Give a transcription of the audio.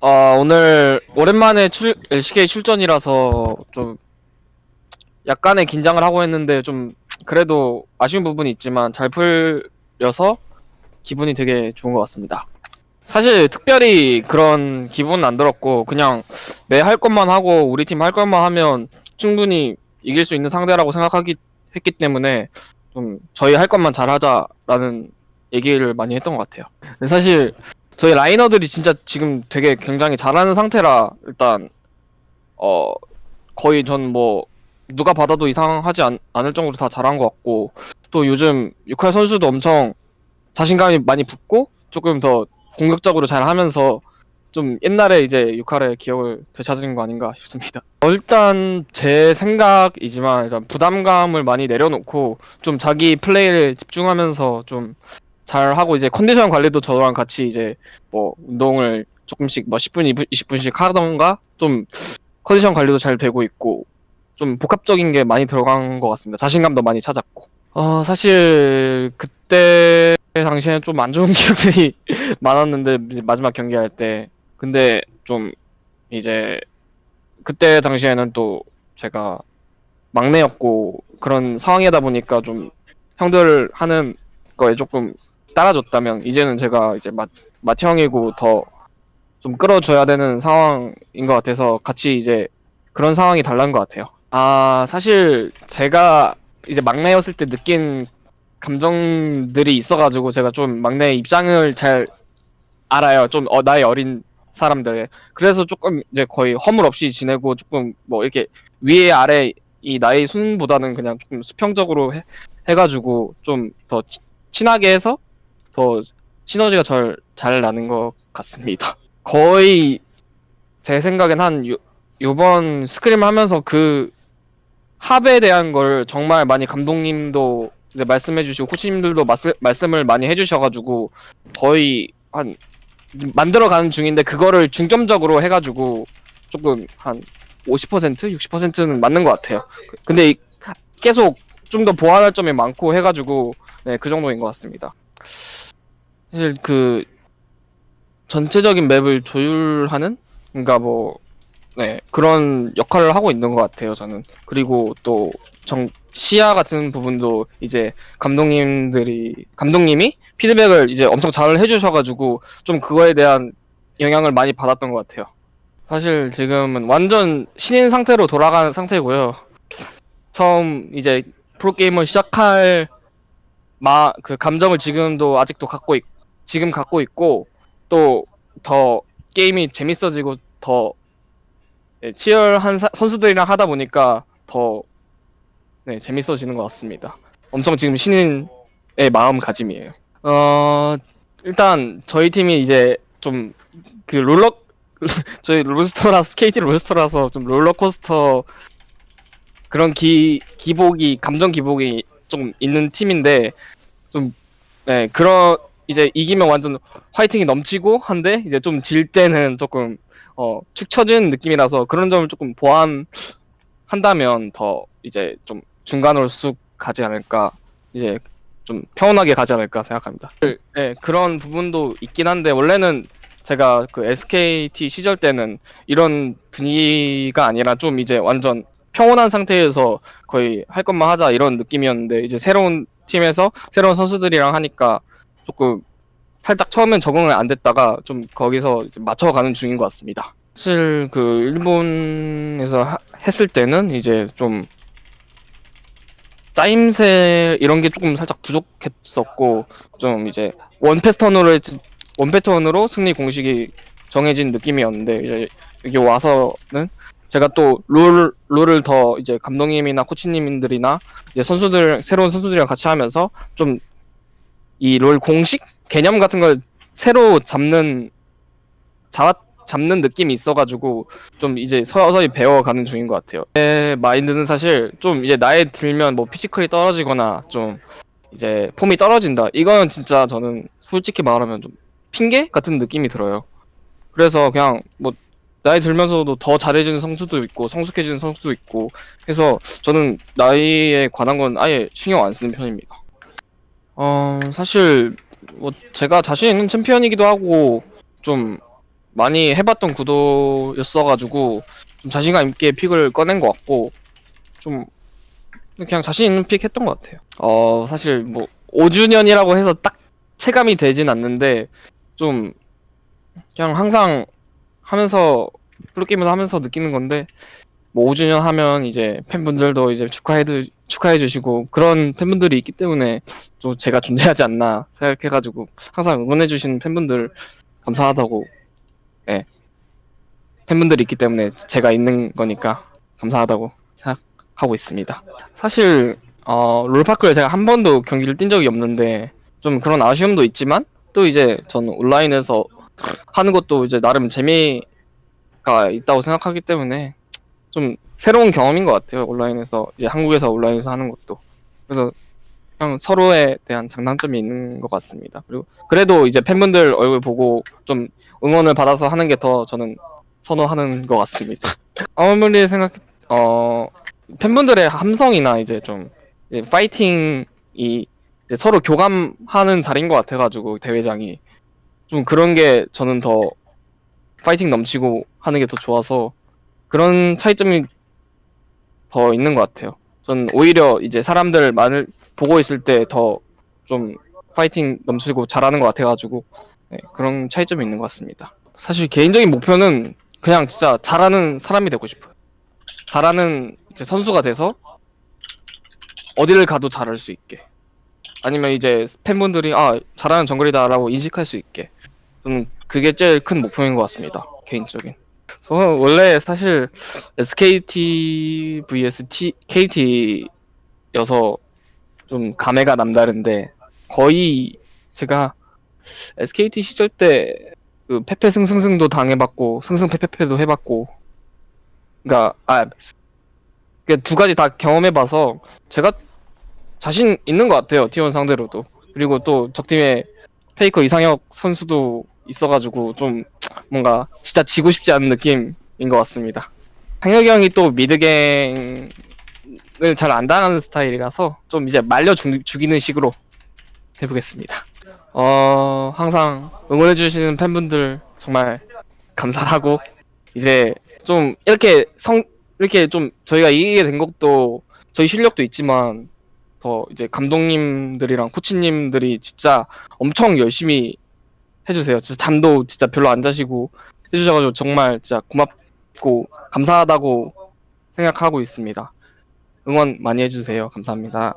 어, 오늘 오랜만에 출, LCK 출전이라서 좀 약간의 긴장을 하고 했는데 좀 그래도 아쉬운 부분이 있지만 잘 풀려서 기분이 되게 좋은 것 같습니다. 사실 특별히 그런 기분은 안 들었고 그냥 내 할 것만 하고 우리 팀 할 것만 하면 충분히 이길 수 있는 상대라고 생각하기 했기 때문에 좀 저희 할 것만 잘하자라는 얘기를 많이 했던 것 같아요. 사실 저희 라이너들이 진짜 지금 되게 굉장히 잘하는 상태라 일단 어 거의 전 뭐 누가 받아도 이상하지 않, 않을 정도로 다 잘한 것 같고 또 요즘 육할 선수도 엄청 자신감이 많이 붙고 조금 더 공격적으로 잘 하면서 좀 옛날에 이제 육할의 기억을 되찾은 거 아닌가 싶습니다. 어, 일단 제 생각이지만 일단 부담감을 많이 내려놓고 좀 자기 플레이를 집중하면서 좀 잘 하고 이제 컨디션 관리도 저랑 같이 이제 뭐 운동을 조금씩 뭐 10분, 20분씩 하던가 좀 컨디션 관리도 잘 되고 있고 좀 복합적인 게 많이 들어간 것 같습니다. 자신감도 많이 찾았고. 어, 사실 그때 당시에는 좀 안 좋은 기억들이 많았는데 마지막 경기할 때 근데 좀 이제 그때 당시에는 또 제가 막내였고 그런 상황이다 보니까 좀 형들 하는 거에 조금 따라줬다면 이제는 제가 이제 마, 마티 형이고 더 좀 끌어줘야 되는 상황인 것 같아서 같이 이제 그런 상황이 달라는 것 같아요. 아 사실 제가 이제 막내였을 때 느낀 감정들이 있어가지고 제가 좀 막내 입장을 잘 알아요. 좀 어, 나이 어린 사람들의 그래서 조금 이제 거의 허물 없이 지내고 조금 뭐 이렇게 위에 아래 이 나이 순보다는 그냥 조금 수평적으로 해, 해가지고 좀 더 친하게 해서 더 시너지가 잘, 잘 나는 것 같습니다. 거의 제 생각엔 한 요, 요번 스크림 하면서 그 합에 대한 걸 정말 많이 감독님도 이제 말씀해주시고 코치님들도 말씀, 말씀을 많이 해주셔가지고 거의 한 만들어가는 중인데 그거를 중점적으로 해가지고 조금 한 50% 60%는 맞는 것 같아요. 근데 이- 계속 좀 더 보완할 점이 많고 해가지고 네, 그 정도인 것 같습니다. 사실 그 전체적인 맵을 조율하는 그러니까 뭐 네, 그런 역할을 하고 있는 것 같아요, 저는. 그리고 또 정, 시야 같은 부분도 이제 감독님들이 감독님이 피드백을 이제 엄청 잘 해주셔가지고 좀 그거에 대한 영향을 많이 받았던 것 같아요. 사실 지금은 완전 신인 상태로 돌아가는 상태고요. 처음 이제 프로게임을 시작할 마, 그 감정을 지금도 아직도 갖고 있, 지금 갖고 있고, 또 더 게임이 재밌어지고 더 네, 치열한 사- 선수들이랑 하다 보니까 더 네, 재밌어지는 것 같습니다. 엄청 지금 신인의 마음가짐이에요. 어, 일단 저희 팀이 이제 좀 그 롤러 저희 롤스터라서 KT 롤스터라서 좀 롤러코스터 그런 기 기복이 감정 기복이 좀 있는 팀인데 좀 네, 그런 이제 이기면 완전 화이팅이 넘치고 한데 이제 좀 질 때는 조금 어, 축 처지는 느낌이라서 그런 점을 조금 보완한다면 더 이제 좀 중간으로 쑥 가지 않을까 이제 좀 평온하게 가지 않을까 생각합니다. 네, 그런 부분도 있긴 한데 원래는 제가 그 SKT 시절 때는 이런 분위기가 아니라 좀 이제 완전 평온한 상태에서 거의 할 것만 하자 이런 느낌이었는데 이제 새로운 팀에서 새로운 선수들이랑 하니까 조금 살짝 처음엔 적응을 안 됐다가 좀 거기서 이제 맞춰가는 중인 것 같습니다. 사실 그 일본에서 하- 했을 때는 이제 좀 짜임새 이런 게 조금 살짝 부족했었고 좀 이제 원 패턴으로 했- 원 패턴으로 승리 공식이 정해진 느낌이었는데 이제 여기 와서는 제가 또 롤, 롤을 더 이제 감독님이나 코치님들이나 이제 선수들 새로운 선수들이랑 같이 하면서 좀 이 롤 공식 개념 같은 걸 새로 잡는 잡 잡는 느낌이 있어가지고 좀 이제 서서히 배워가는 중인 것 같아요. 제 마인드는 사실 좀 이제 나이 들면 뭐 피지컬이 떨어지거나 좀 이제 폼이 떨어진다. 이거는 진짜 저는 솔직히 말하면 좀 핑계 같은 느낌이 들어요. 그래서 그냥 뭐 나이 들면서도 더 잘해지는 선수도 있고 성숙해지는 선수도 있고 해서 저는 나이에 관한 건 아예 신경 안 쓰는 편입니다. 어 사실 뭐 제가 자신 있는 챔피언이기도 하고 좀 많이 해봤던 구도였어가지고 좀 자신감 있게 픽을 꺼낸 것 같고 좀 그냥 자신 있는 픽 했던 것 같아요. 어 사실 뭐 5주년이라고 해서 딱 체감이 되진 않는데 좀 그냥 항상 하면서 프로게임을 하면서 느끼는 건데 뭐 5주년 하면 이제 팬분들도 이제 축하해 축하해 주시고 그런 팬분들이 있기 때문에 또 제가 존재하지 않나 생각해가지고 항상 응원해 주시는 팬분들 감사하다고 예 팬분들이 있기 때문에 제가 있는 거니까 감사하다고 생각하고 있습니다. 사실 어 롤파크를 제가 한 번도 경기를 뛴 적이 없는데 좀 그런 아쉬움도 있지만 또 이제 저는 온라인에서 하는 것도 이제 나름 재미가 있다고 생각하기 때문에 좀 새로운 경험인 것 같아요. 온라인에서 이제 한국에서 온라인에서 하는 것도 그래서 그냥 서로에 대한 장단점이 있는 것 같습니다. 그리고 그래도 이제 팬분들 얼굴 보고 좀 응원을 받아서 하는 게 더 저는 선호하는 것 같습니다. 아무리 생각 어 팬분들의 함성이나 이제 좀 이제 파이팅이 이제 서로 교감하는 자리인 것 같아가지고 대회장이 좀 그런 게 저는 더 파이팅 넘치고 하는 게 더 좋아서 그런 차이점이 더 있는 것 같아요. 전 오히려 이제 사람들 많을 보고 있을 때 더 좀 파이팅 넘치고 잘하는 것 같아가지고 네, 그런 차이점이 있는 것 같습니다. 사실 개인적인 목표는 그냥 진짜 잘하는 사람이 되고 싶어요. 잘하는 이제 선수가 돼서 어디를 가도 잘할 수 있게. 아니면 이제 팬분들이 아 잘하는 정글이다라고 인식할 수 있게. 저는 그게 제일 큰 목표인 것 같습니다. 개인적인. 저는 원래 사실 SKT vs KT여서 좀 감회가 남다른데 거의 제가 SKT 시절 때 그 페페 승승승도 당해봤고 승승페페페도 해봤고 그러니까 아두 가지 다 경험해봐서 제가 자신 있는 것 같아요 T1 상대로도. 그리고 또 적팀에 페이커 이상혁 선수도 있어가지고 좀 뭔가 진짜 지고 싶지 않은 느낌인 것 같습니다. 상혁이 형이 또 미드갱을 잘 안 당하는 스타일이라서 좀 이제 말려 죽, 죽이는 식으로 해보겠습니다. 어, 항상 응원해주시는 팬분들 정말 감사하고, 이제 좀 이렇게 성, 이렇게 좀 저희가 이기게 된 것도 저희 실력도 있지만 더 이제 감독님들이랑 코치님들이 진짜 엄청 열심히 해주세요. 진짜 잠도 진짜 별로 안 자시고 해주셔가지고 정말 진짜 고맙고 감사하다고 생각하고 있습니다. 응원 많이 해주세요. 감사합니다.